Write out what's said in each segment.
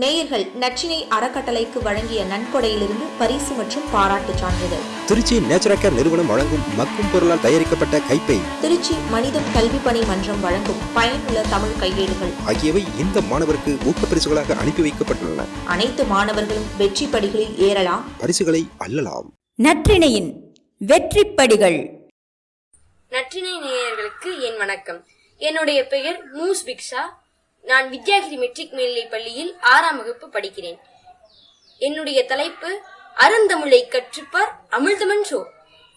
நேயர்கள் நச்சினை அறக்கட்டளைக்கு வழங்கிய நன்கொடையிலிருந்து பரிசு மற்றும் பாராட்டுச் சான்றிதழ். திருச்சி நேச்சுரல் நிறுவனம் வழங்கும் மக்கும் பொருளால் தயாரிக்கப்பட்ட கைப்பை திருச்சி மனிதம் கல்வி பணி மன்றம் வழங்கும் பயனுள்ள தமிழ் கையேடுகள். ஆகியவை இந்த மாணவருக்கு ஊக்கப்பரிசுகளாக அனுப்பி வைக்கப்பட்டுள்ளன. அனைத்து மாணவர்களும் வெற்றி படிகளில் ஏறலாம். பரிசுகளை அள்ளலாம். நற்றிணையின் வெற்றிப்படிகள். நற்றினை நேயர்களுக்கு என் வணக்கம். என்னுடைய பெயர் மூஸ் பிக்ஷா. நான் வித்யாகிரி மெட்ரிக் மேல்நிலைப் பள்ளியில் ஆறாம் வகுப்பு படிக்கிறேன். என்னுடைய தலைப்பு அருந்தமிழை கற்றுப்பார் அமிழ்தமன்றோ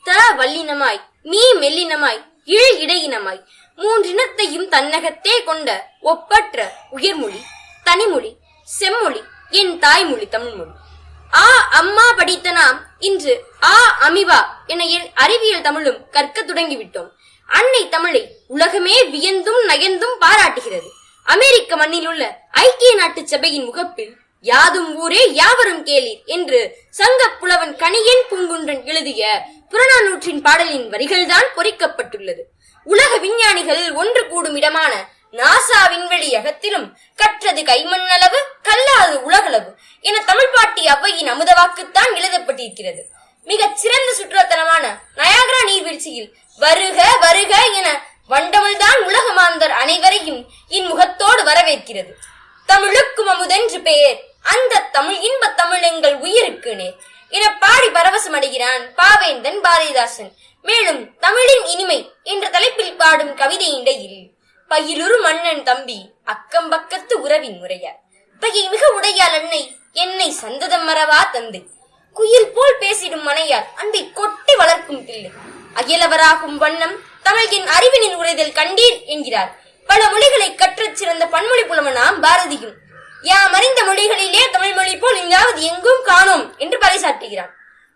த வல்லினமாய் மீ மெல்லினமாய் இழ் இடையினமாய் மூன்றினத்தையும் தன்னகத்தே கொண்ட ஒப்பற்ற உயர்மொழி தனிமொழி செம்மொழி என் தாய்மொழி தமிழ்மொழி. ஆ அம்மா படித்த நாம் இன்று ஆ அமிவா என என் அறிவியல் தமிழும் கற்க தொடங்கிவிட்டோம். அன்னை தமிழை உலகமே வியந்தும் நயந்தும் பாராட்டுகிறது. அமெரிக்க மண்ணில் உள்ள ஐக்கிய நாட்டு சபையின் முகப்பில் யாதும் ஊரே யாவரும் கேளீர் என்று சங்க புலவன் கணியன் பூங்குன்றன் எழுதிய புறநானூற்றின் பாடலின் வரிகள்தான் பொறிக்கப்பட்டுள்ளது. உலக விஞ்ஞானிகள் ஒன்று கூடும் இடமான நாசா விண்வெளி அகத்திலும் கற்றது கைமண் அளவு கல்லாது உலகளவு என தமிழ் பாட்டி அவ்வையின் அமுதவாக்குத்தான் எழுதப்பட்டிருக்கிறது. மிகச் சிறந்த சுற்றுலாத்தலமான நயாகரா நீர்வீழ்ச்சியில் வருக வருக என வண்டமிழ்தான் உலகமான வரவேற்கிறது தமிழுக்கும் அமுதென்று பெயர். அந்த தமிழ் இன்ப தமிழ் எங்கள் உயிருக்கு நேர் என பாடி பரவசம் அடைகிறான் பாவேந்தன் பாரதிதாசன். மேலும் தமிழின் இனிமை என்ற தலைப்பில் பாடும் கவிதை இடையில் பயிலுறு மன்னன் தம்பி அக்கம் பக்கத்து உறவின் முறையார் பகை மிக உடையால் அன்னை என்னை சந்ததம் மறவா தந்தை. குயில் போல் பேசிடும் மனையார் அன்பை கொட்டி வளர்க்கும் பிள்ளை. அகிலவராகும் வண்ணம் தமிழின் அறிவினின் உரைதல் கண்டீர் என்கிறார். பல மொழிகளை கற்றச் சிறந்த பன்மொழி புலவனாம் பாரதியும். யாம் அறிந்த மொழிகளிலே தமிழ் மொழி போல் எங்காவது எங்கும் காணோம் என்று பறைசாற்றுகிறான்.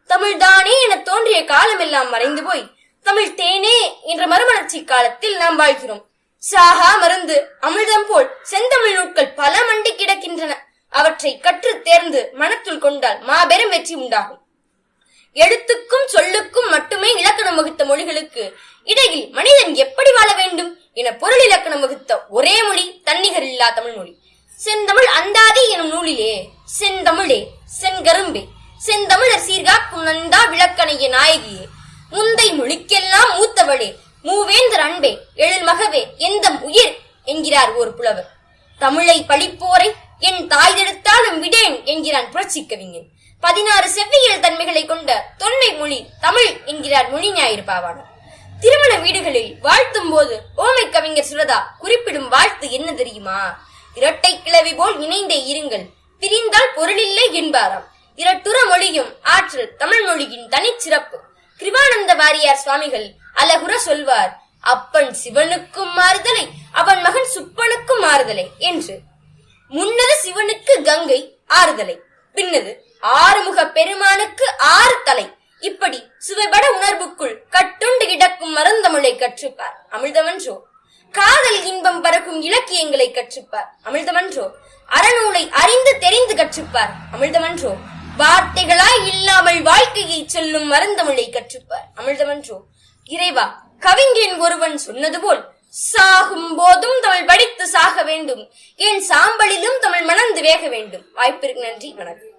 தமிழ்தானே என தோன்றிய காலமெல்லாம் மறைந்து போய் தமிழ் தேனே என்ற மறுமலர்ச்சி காலத்தில் நாம் வாழ்கிறோம். சாகா மருந்து அமிர்தம் போல் செந்தமிழ் நூட்கள் பல மண்டி கிடக்கின்றன. அவற்றை கற்று தேர்ந்து மனத்துள் கொண்டால் மாபெரும் வெற்றி உண்டாகும். எழுத்துக்கும் சொல்லுக்கும் மட்டுமே இலக்கணம் வகுத்த மொழிகளுக்கு இடையில் மனிதன் எப்படி வாழ வேண்டும் என பொருள் இலக்கணம் வகுத்த ஒரே மொழி தன்னிகர் இல்லா தமிழ் மொழி. செந்தமிழ் அந்தாதி எனும் நூலிலே செந்தமிழே செங்கரும்பே செந்தமிழர் சீர்காக்கும் நந்தா விளக்கணைய நாயகியே முந்தை மொழிக்கெல்லாம் மூத்தவளே மூவேந்தர் அன்பே எழில் மகவே எந்தம் உயிர்? என்கிறார் ஒரு புலவர். தமிழை பழிப்போரை என் தாய் தாய்தெடுத்தாலும் விடேன் என்கிறான் புரட்சி கவிஞன். பதினாறு செவ்வியல் தன்மைகளை கொண்ட தொன்மை மொழி தமிழ் என்கிறார் மொழி ஞாயிறு பாவாணர். திருமண வீடுகளில் வாழ்த்தும் போது ஓமை கவிஞர் சுரதா குறிப்பிடும் வாழ்த்து என்ன தெரியுமா? இரட்டை கிளவி போல் இணைந்தே இருங்கள். பிரிந்தால் பொருளில்லை என்பாராம். இரட்டுற மொழியும் ஆற்றல் தமிழ் மொழியின் தனிச்சிறப்பு கிருபானந்த வாரியார் சுவாமிகள் அழகுற சொல்வார் அப்பன் சிவனுக்கும் மாறுதலை அவன் மகன் சுப்பனுக்கும் மாறுதலை என்று. முன்னது சிவனுக்கு கங்கை ஆறுதலை. பின்னது ஆறுமுக பெருமானுக்கு ஆறு தலை. இப்படி சுவைபட உணர்வுக்குள் கட்டுண்டு கிடக்கும் மருந்தமிழை கற்றுப்பார். அமிழ்தமன்றோ காதல் இன்பம் பறக்கும் இலக்கியங்களை கற்றுப்பார். அமிழ்தமன்றோ அறநூலை அறிந்து தெரிந்து கற்றுப்பார். அமிழ்தமன்றோ வார்த்தைகளாய் இல்லாமல் வாழ்க்கையை சொல்லும் மருந்தமிழை கற்றுப்பார். அமிழ்தமன்றோ இறைவா கவிஞன் ஒருவன் சொன்னது போல் சாகும் போதும் தமிழ் படித்து சாக வேண்டும். ஏன் சாம்பலிலும் தமிழ் மணந்து வேக வேண்டும். வாய்ப்பிற்கு நன்றி வணக்கம்.